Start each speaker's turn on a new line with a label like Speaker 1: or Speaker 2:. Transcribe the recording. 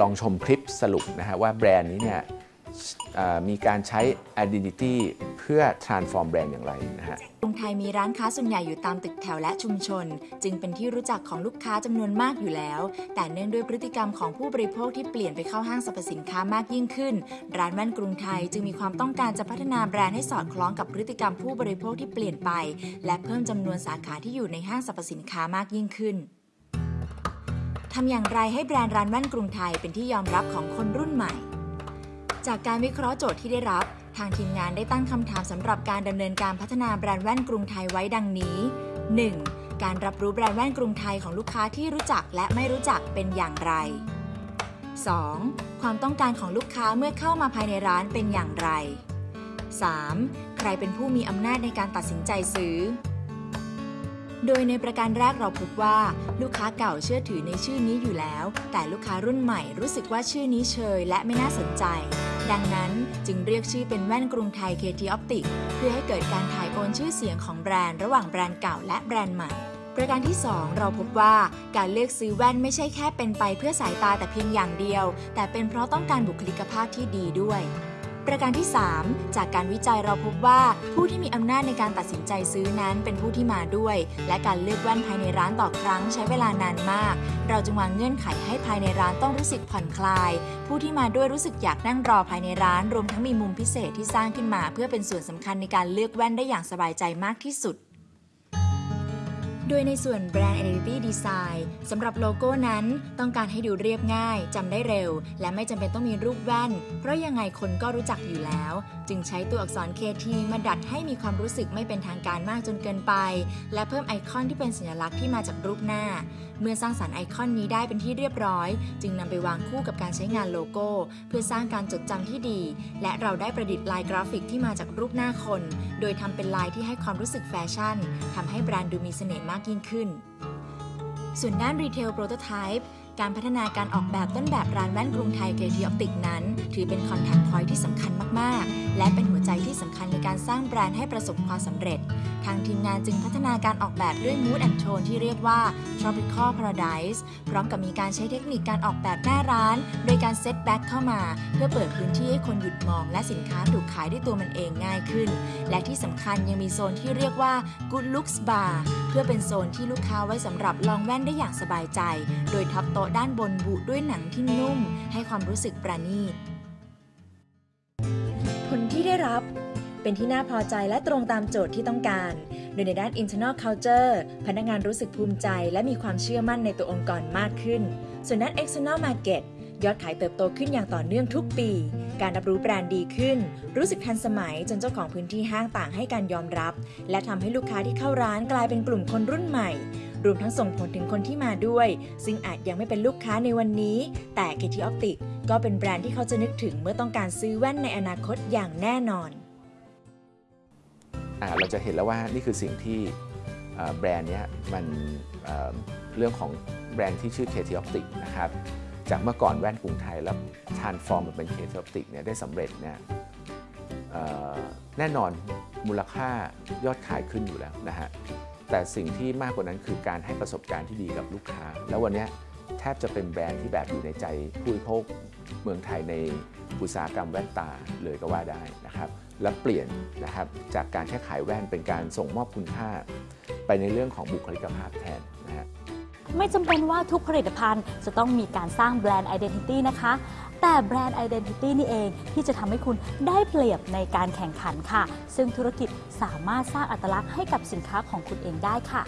Speaker 1: ลองชมคลิปสรุปนะฮะว่าแบรนด์นี้เนี่ยมีการใช้ identity เพื่อ transform แบรนด์อย่างไรนะฮะ
Speaker 2: กรุงไทยมีร้านค้าส่วนใหญ่อยู่ตามตึกแถวและชุมชน จึงเป็นที่รู้จักของลูกค้าจำนวนมากอยู่แล้ว แต่เนื่องด้วยพฤติกรรมของผู้บริโภคที่เปลี่ยนไปเข้าห้างสรรพสินค้ามากยิ่งขึ้น ร้านแว่นกรุงไทยจึงมีความต้องการจะพัฒนาแบรนด์ให้สอดคล้องกับพฤติกรรมผู้บริโภคที่เปลี่ยนไป และเพิ่มจำนวนสาขาที่อยู่ในห้างสรรพสินค้ามากยิ่งขึ้น ทำอย่างไรให้แบรนด์ร้านแว่นกรุงไทยเป็นที่ยอมรับของคนรุ่นใหม่ จากการวิเคราะห์โจทย์ที่ได้รับ ทางทีมงานได้ตั้งคำถามสำหรับการดำเนินการพัฒนาแบรนด์แว่นกรุงไทยไว้ดังนี้ 1. การรับรู้แบรนด์แว่นกรุงไทยของลูกค้าที่รู้จักและไม่รู้จักเป็นอย่างไร 2. ความต้องการของลูกค้าเมื่อเข้ามาภายในร้านเป็นอย่างไร 3. ใครเป็นผู้มีอำนาจในการตัดสินใจซื้อ โดยในประการแรกเราพบว่า ลูกค้าเก่าเชื่อถือในชื่อนี้อยู่แล้ว แต่ลูกค้ารุ่นใหม่รู้สึกว่าชื่อนี้เชยและไม่น่าสนใจ ดังนั้นจึงเรียกชื่อเป็นแว่นกรุงไทย KT Optic เพื่อให้เกิดการถ่ายโอนชื่อเสียงของแบรนด์ระหว่างแบรนด์เก่าและแบรนด์ใหม่ประการที่ 2 เราพบว่าการเลือกซื้อแว่นไม่ใช่แค่เป็นไปเพื่อสายตาแต่เพียงอย่างเดียว แต่เป็นเพราะต้องการบุคลิกภาพที่ดีด้วย ประการที่ 3 จากการวิจัยเราพบว่าผู้ที่มีอำนาจในการตัดสินใจซื้อนั้นเป็นผู้ที่มาด้วย และการเลือกแว่นภายในร้านต่อครั้งใช้เวลานานมาก เราจึงวางเงื่อนไขให้ภายในร้านต้องรู้สึกผ่อนคลาย ผู้ที่มาด้วยรู้สึกอยากนั่งรอภายในร้าน รวมทั้งมีมุมพิเศษที่สร้างขึ้นมา เพื่อเป็นส่วนสำคัญในการเลือกแว่นได้อย่างสบายใจมากที่สุด โดยในส่วน Brand Identity Design สำหรับโลโก้นั้นต้องการให้ดูเรียบง่ายจำได้เร็ว และไม่จำเป็นต้องมีรูปแว่น เพราะยังไงคนก็รู้จักอยู่แล้ว จึงใช้ตัวอักษร KT มาดัดให้มีความรู้สึกไม่เป็นทางการมากจนเกินไป และเพิ่มไอคอนที่เป็นสัญลักษณ์ที่มาจากรูปหน้า เมื่อสร้างสรรค์ไอคอนนี้ได้เป็นที่เรียบร้อย จึงนำไปวางคู่กับการใช้งานโลโก้ เพื่อสร้างการจดจำที่ดี และเราได้ประดิษฐ์ลายกราฟิกที่มาจากรูปหน้าคน โดยทำเป็นลายที่ให้ความรู้สึกแฟชั่นทำให้แบรนด์ดูมีเสน่ห์มากยิ่งขึ้น ส่วนด้าน retail prototypeป์การพัฒนาการออกแบบต้นแบบร้านแว่นกรุงไทย KT Optic นั้น ถือเป็น contact point ที่สำคัญมาก ๆ และเป็นหัวใจที่สำคัญในการสร้างแบรนด์ให้ประสบความสำเร็จ ทางทีมงานจึงพัฒนาการออกแบบด้วย Mood and Tone ที่เรียกว่า Tropical Paradise พร้อมกับมีการใช้เทคนิคการออกแบบหน้าร้าน โดยการ setback เข้ามา เพื่อเปิดพื้นที่ให้คนหยุดมอง และสินค้าถูกขายด้วยตัวมันเองง่ายขึ้น และที่สำคัญยังมีโซนที่เรียกว่า Good Looks Bar เพื่อเป็นโซนที่ลูกค้าไว้สำหรับลองแว่นได้อย่างสบายใจ โดย top โต๊ะด้านบนบุด้วยหนังที่นุ่ม ให้ความรู้สึกประณีตผลที่ได้รับ เป็นที่น่าพอใจและตรงตามโจทย์ที่ต้องการ โดยในด้าน internal culture พนักงานรู้สึกภูมิใจ และมีความเชื่อมั่นในตัวองค์กรมากขึ้น ส่วนด้าน external market ยอดขายเติบโตขึ้นอย่างต่อเนื่องทุกปี การรับรู้แบรนด์ดีขึ้น รู้สึกทันสมัยจนเจ้าของพื้นที่ห้างต่างให้การยอมรับ และทำให้ลูกค้าที่เข้าร้านกลายเป็นกลุ่มคนรุ่นใหม่ รวมทั้งส่งผลถึงคนที่มาด้วย ซึ่งอาจยังไม่เป็นลูกค้าในวันนี้ แต่ KT Optic ก็เป็นแบรนด์ที่เขาจะนึกถึงเมื่อต้องการซื้อแว่นในอนาคตอย่างแน่นอน
Speaker 1: เราจะเห็นแล้วว่านี่คือสิ่งที่แบรนด์นี้มันเเรื่องของแบรนด์ที่ชื่อ KT Optic นะครับจากเมื่อก่อนแว่นกรุงไทยแล้ว transform มาเป็น KT Optic เนี่ยได้สำเร็จเนี่ยแน่นอนมูลค่ายอดขายขึ้นอยู่แล้วนะฮะแต่สิ่งที่มากกว่านั้นคือการให้ประสบการณ์ที่ดีกับลูกค้า แล้ววันนี้แทบจะเป็นแบรนด์ที่แบบอยู่ในใจผู้บริโภคเมืองไทยในอุตสาหกรรมแว่นตาเลยก็ว่าได้นะครับ และเปลี่ยนนะครับจากการแค่ขายแว่นเป็นการส่งมอบคุณค่า ไปในเรื่องของบุคลิกภาพแทนนะฮะ
Speaker 3: ไม่จำเป็นว่าทุกผลิตภัณฑ์จะต้องมีการสร้าง brand identity นะคะ แต่ brand identity นี่เองที่จะทำให้คุณได้เปรียบในการแข่งขันค่ะ ซึ่งธุรกิจสามารถสร้างอัตลักษณ์ให้กับสินค้าของคุณเองได้ค่ะ